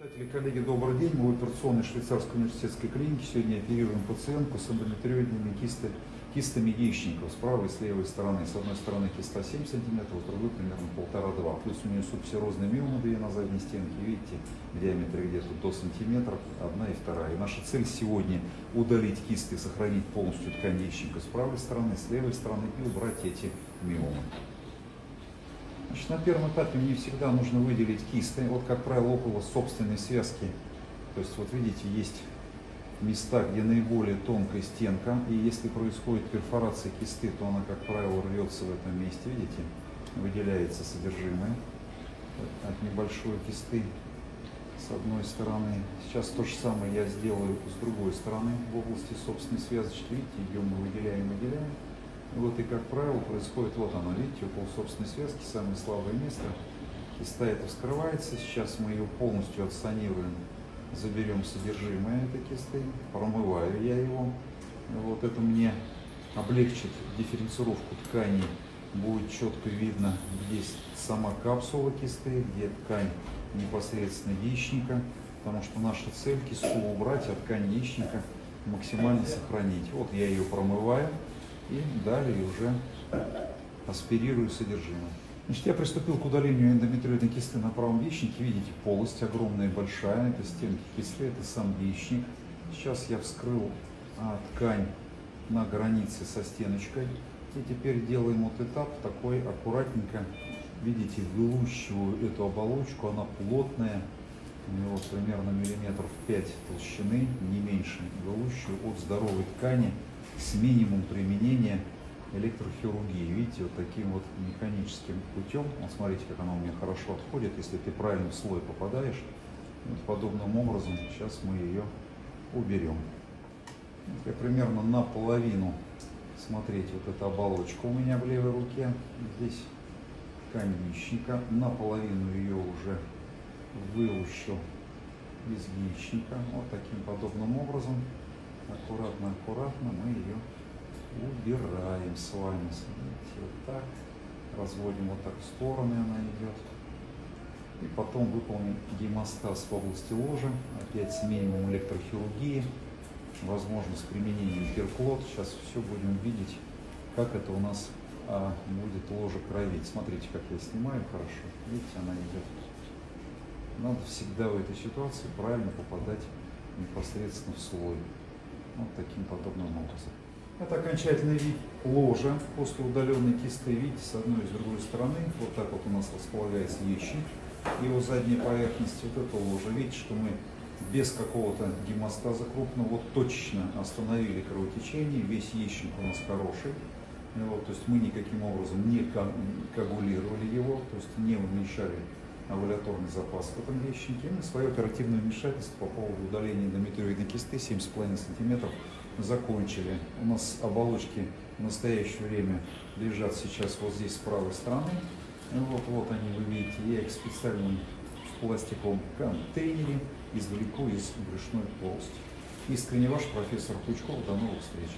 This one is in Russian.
Читатели, коллеги, добрый день. Мы в операционной швейцарской университетской клинике. Сегодня оперируем пациентку с эндометриоидными кисты, кистами яичников с правой и с левой стороны. С одной стороны киста 7 см, с другой примерно 1,5-2 Плюс у нее субсерозные миомы две на задней стенке. Видите, в где-то до сантиметра, одна и вторая. И наша цель сегодня удалить кисты, сохранить полностью ткань яичника с правой стороны, с левой стороны и убрать эти миомы. Значит, на первом этапе мне всегда нужно выделить кисты. Вот, как правило, около собственной связки. То есть, вот видите, есть места, где наиболее тонкая стенка. И если происходит перфорация кисты, то она, как правило, рвется в этом месте. Видите, выделяется содержимое от небольшой кисты с одной стороны. Сейчас то же самое я сделаю с другой стороны в области собственной связочки. Видите, ее мы выделяем, выделяем. Вот и, как правило, происходит, вот оно, видите, около собственной связки, самое слабое место. Киста это вскрывается, сейчас мы ее полностью отсанируем, заберем содержимое этой кисты, промываю я его. Вот это мне облегчит дифференцировку тканей, будет четко видно, где сама капсула кисты, где ткань непосредственно яичника, потому что наша цель кисту убрать, а ткань яичника максимально сохранить. Вот я ее промываю и далее уже аспирирую содержимое. Значит, я приступил к удалению эндометриозной кисты на правом яичнике. Видите, полость огромная, большая. Это стенки кисты, это сам яичник. Сейчас я вскрыл а, ткань на границе со стеночкой. И теперь делаем вот этап такой аккуратненько. Видите, вылущиваю эту оболочку, она плотная. У него примерно миллиметров 5 толщины, не меньше. Вылущиваю от здоровой ткани с минимум применения электрохирургии. Видите, вот таким вот механическим путем, вот смотрите, как она у меня хорошо отходит, если ты правильно слой попадаешь. Вот подобным образом сейчас мы ее уберем. Вот я примерно наполовину, смотрите, вот эта оболочка у меня в левой руке, здесь ткань яичника, наполовину ее уже вылущил из яичника, вот таким подобным образом аккуратно-аккуратно мы ее убираем с вами. Смотрите, вот так. Разводим вот так в стороны она идет. И потом выполним гемостаз в области ложа. Опять с минимумом электрохирургии. Возможно, с применением перклот. Сейчас все будем видеть, как это у нас а, будет ложе кровить. Смотрите, как я снимаю хорошо. Видите, она идет. Надо всегда в этой ситуации правильно попадать непосредственно в слой вот таким подобным образом. Это окончательный вид ложа после удаленной кисты. Видите, с одной и с другой стороны. Вот так вот у нас располагается яичник. Его задняя поверхность, вот это ложа. Видите, что мы без какого-то гемостаза крупного вот точечно остановили кровотечение. Весь яичник у нас хороший. Вот, то есть мы никаким образом не коагулировали его, то есть не уменьшали овуляторный запас в этом яичнике. Мы свое оперативное вмешательство по поводу удаления эндометриоидной кисты 7,5 см закончили. У нас оболочки в настоящее время лежат сейчас вот здесь с правой стороны. Вот, вот они, вы видите, я их специально в пластиковом контейнере извлеку из брюшной полости. Искренне ваш профессор Пучков. До новых встреч.